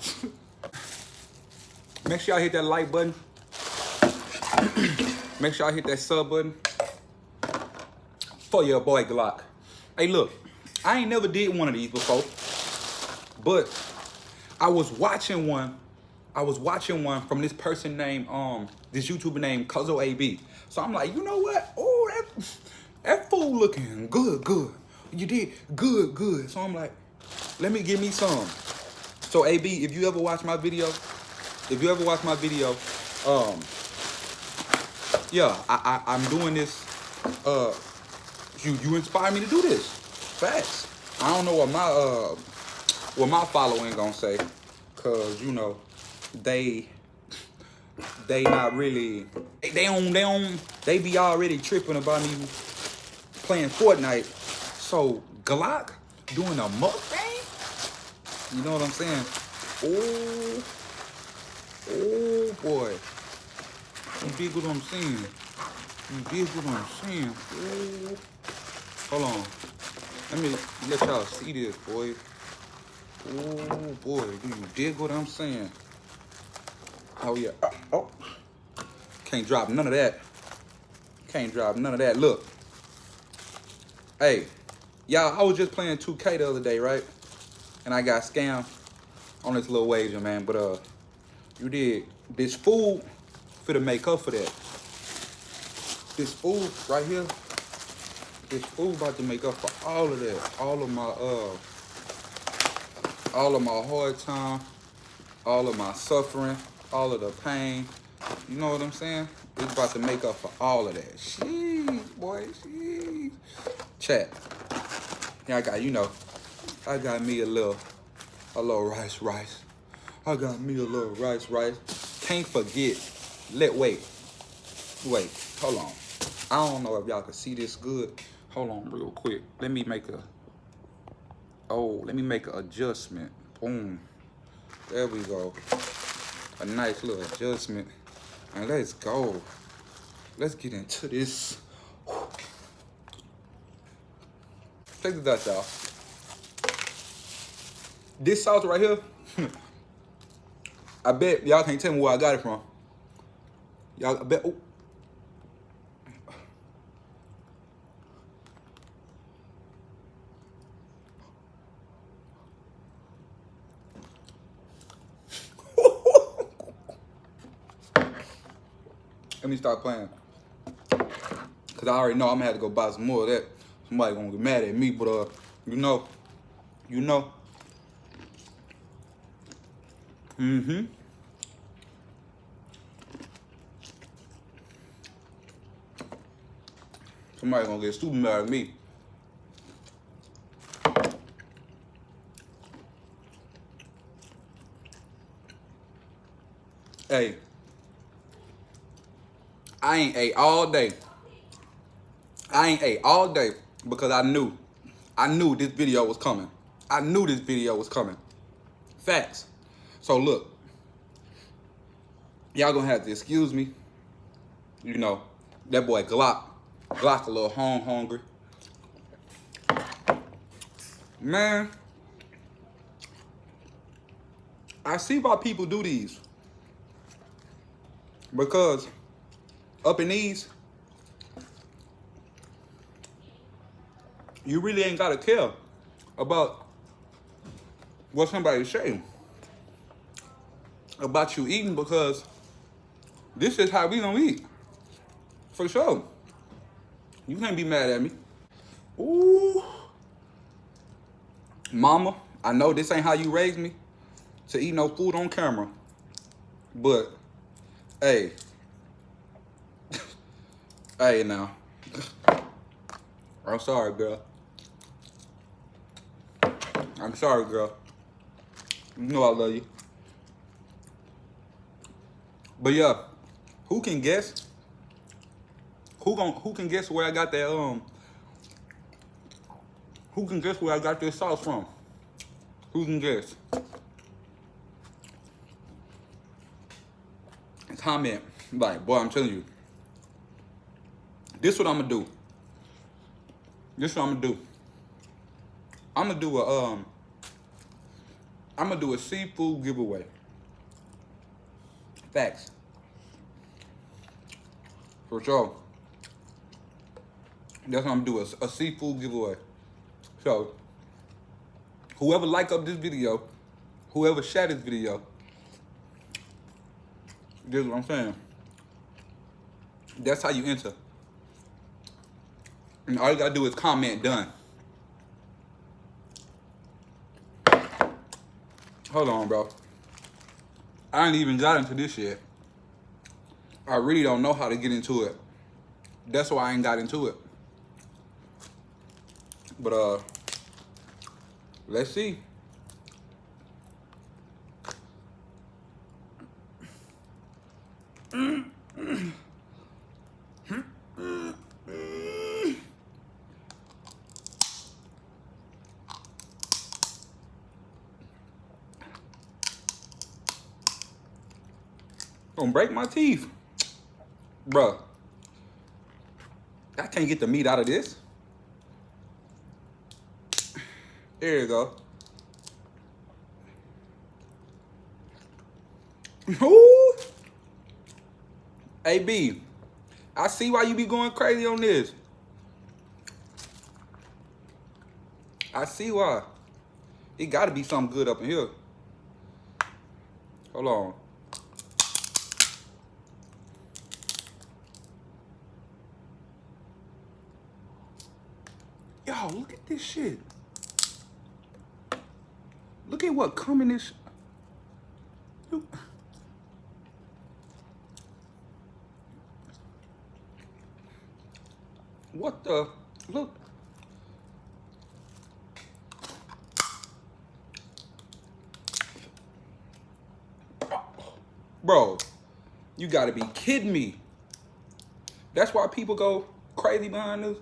Make sure y'all hit that like button. Make sure y'all hit that sub button for your boy Glock. Hey, look, I ain't never did one of these before, but I was watching one. I was watching one from this person named um this YouTuber named Cuzzo AB. So I'm like, you know what? Oh, that that fool looking good, good. You did good, good. So I'm like, let me give me some. So AB, if you ever watch my video, if you ever watch my video, um, yeah, I, I I'm doing this. Uh, you you inspire me to do this. Facts. I don't know what my uh what my following gonna say, cause you know they they not really they, they they don't they be already tripping about me playing Fortnite. So Glock doing a mukbang? You know what I'm saying? Oh, oh boy. You dig what I'm saying? You dig what I'm saying? Oh. Hold on. Let me let y'all see this, boy. Oh boy, do you dig what I'm saying? Oh yeah. Oh, oh. Can't drop none of that. Can't drop none of that. Look. Hey, y'all, I was just playing 2K the other day, right? And I got scammed on this little wager, man. But uh, you did this food for to make up for that. This food right here, this food about to make up for all of that. All of my uh all of my hard time, all of my suffering, all of the pain. You know what I'm saying? It's about to make up for all of that. Sheesh, boy, sheesh. Chat. Yeah, I got, you know, I got me a little, a little rice, rice. I got me a little rice, rice. Can't forget, let, wait, wait, hold on. I don't know if y'all can see this good. Hold on real quick. Let me make a, oh, let me make an adjustment. Boom. There we go. A nice little adjustment. And let's go. Let's get into this. Check this out, y'all. This sauce right here, I bet y'all can't tell me where I got it from. Y'all, I bet, oh. Let me start playing. Cause I already know I'm gonna have to go buy some more of that. Somebody gonna get mad at me, but uh, you know, you know. Mm-hmm. Somebody gonna get stupid mad at me. Hey, I ain't ate all day. I ain't ate all day because I knew, I knew this video was coming. I knew this video was coming. Facts. So look, y'all gonna have to excuse me. You know, that boy Glock, Glock a little home hungry. Man, I see why people do these. Because up in these, you really ain't gotta care about what somebody's say about you eating because this is how we gonna eat. For sure. You can't be mad at me. Ooh. Mama, I know this ain't how you raised me to eat no food on camera. But, hey. hey now. I'm sorry, girl. I'm sorry, girl. You know I love you. But yeah, who can guess? Who gon' who can guess where I got that um who can guess where I got this sauce from? Who can guess? Comment. Like, boy, I'm telling you. This what I'm gonna do. This what I'm gonna do. I'm gonna do a um I'm gonna do a seafood giveaway. Facts. For sure. That's what I'm gonna do, a, a seafood giveaway. So, whoever like up this video, whoever share this video, this is what I'm saying. That's how you enter. And all you gotta do is comment done. Hold on, bro. I ain't even got into this yet. I really don't know how to get into it. That's why I ain't got into it. But uh let's see. Gonna break my teeth. Bruh. I can't get the meat out of this. There you go. Ooh. Hey B, I see why you be going crazy on this. I see why. It gotta be something good up in here. Hold on. Yo, look at this shit. Look at what this. What the? Look. Bro, you gotta be kidding me. That's why people go crazy behind this.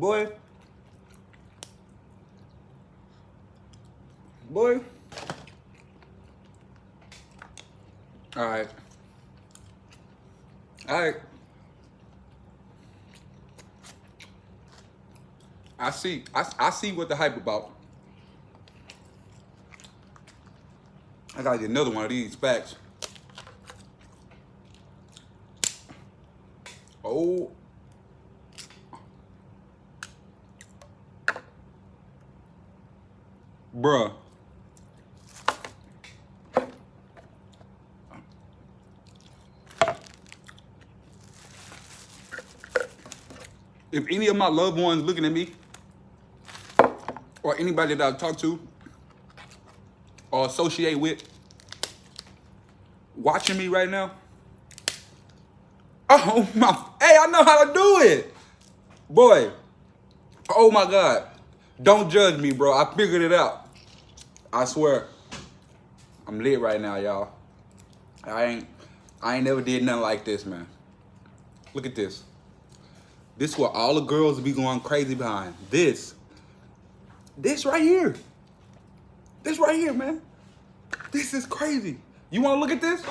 Boy. Boy. All right. All right. I see. I, I see what the hype about. I gotta get another one of these facts. Oh. Bruh. If any of my loved ones looking at me, or anybody that I talk to, or associate with, watching me right now, oh my, hey, I know how to do it. Boy, oh my God. Don't judge me, bro. I figured it out. I swear. I'm lit right now, y'all. I ain't I ain't never did nothing like this, man. Look at this. This what all the girls be going crazy behind. This. This right here. This right here, man. This is crazy. You want to look at this?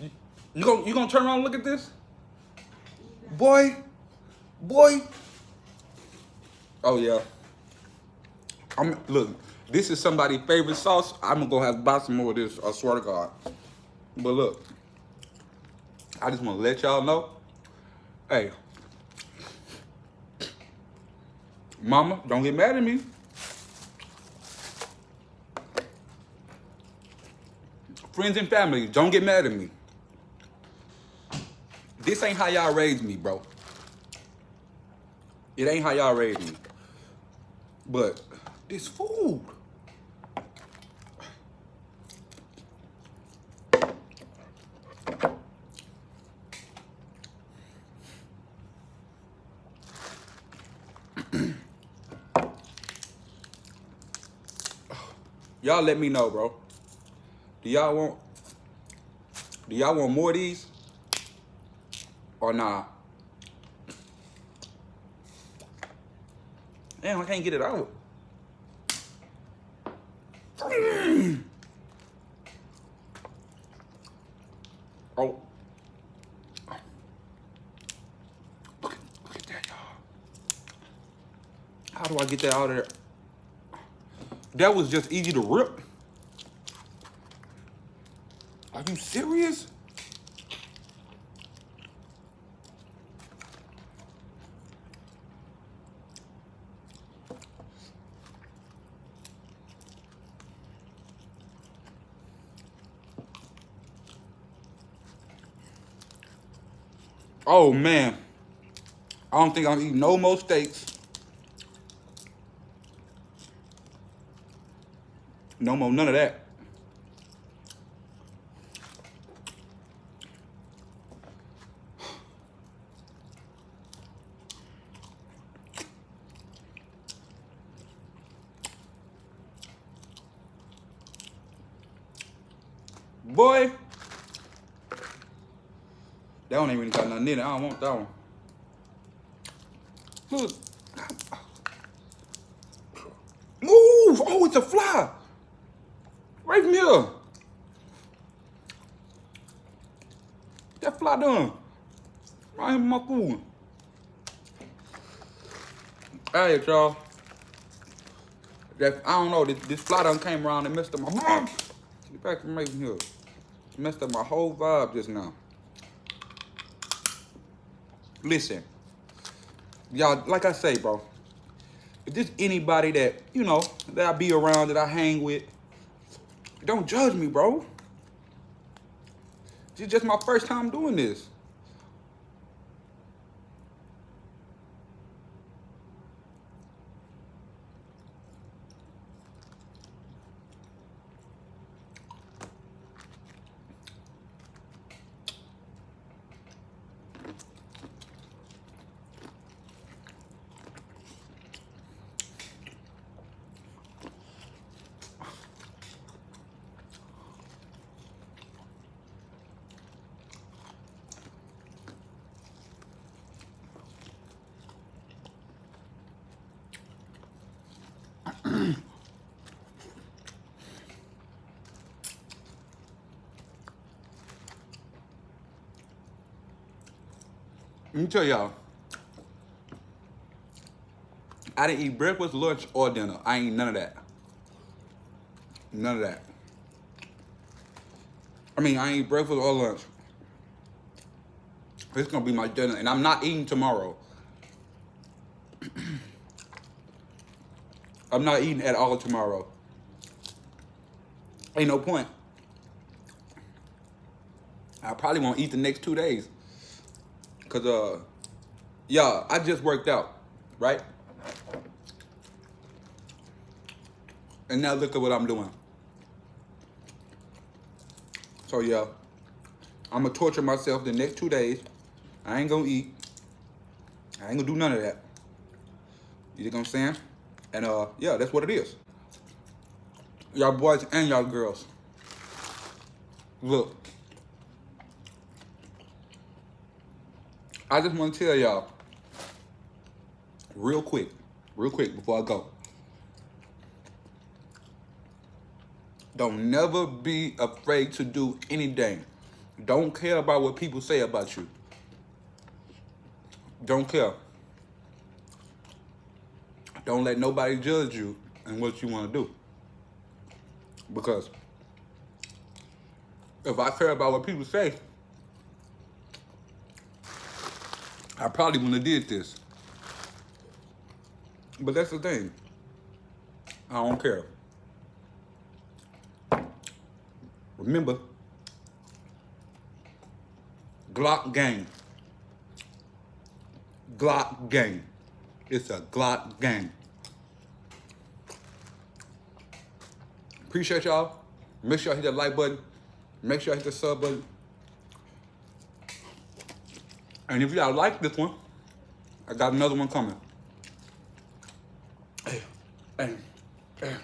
You, you gonna you gonna turn around and look at this? Boy, boy. Oh yeah. I'm look. This is somebody's favorite sauce. I'm gonna go have buy some more of this. I swear to God. But look, I just want to let y'all know. Hey, Mama, don't get mad at me. Friends and family, don't get mad at me. This ain't how y'all raised me, bro. It ain't how y'all raised me. But this food. Y'all let me know, bro. Do y'all want do y'all want more of these? Or not? Damn, I can't get it out. Oh. Look, at that, y'all. How do I get that out of there? That was just easy to rip. Are you serious? Oh man. I don't think I'm eating no more steaks. No more, none of that. Boy. That one ain't even got nothing in it. I don't want that one. Look. Move! Oh, it's a fly. That fly done. Right in my food. Hey, y'all. I don't know. This, this fly done came around and messed up my. Get back from right here. Messed up my whole vibe just now. Listen, y'all, like I say, bro, if there's anybody that, you know, that I be around, that I hang with, don't judge me, bro. This is just my first time doing this. Let me tell y'all. I didn't eat breakfast, lunch, or dinner. I ain't none of that. None of that. I mean, I ain't breakfast or lunch. It's gonna be my dinner, and I'm not eating tomorrow. I'm not eating at all tomorrow. Ain't no point. I probably won't eat the next two days. Cause uh yeah, I just worked out, right? And now look at what I'm doing. So yeah, I'm gonna torture myself the next two days. I ain't gonna eat. I ain't gonna do none of that. You know what I'm saying? And uh, yeah, that's what it is. Y'all boys and y'all girls. Look. I just want to tell y'all real quick, real quick before I go. Don't never be afraid to do anything. Don't care about what people say about you. Don't care. Don't let nobody judge you and what you want to do. Because if I care about what people say, I probably wouldn't have did this. But that's the thing. I don't care. Remember, Glock gang. Glock gang. It's a Glock gang. Appreciate y'all. Make sure y'all hit that like button. Make sure y'all hit the sub button. And if y'all like this one, I got another one coming. Hey, hey, hey.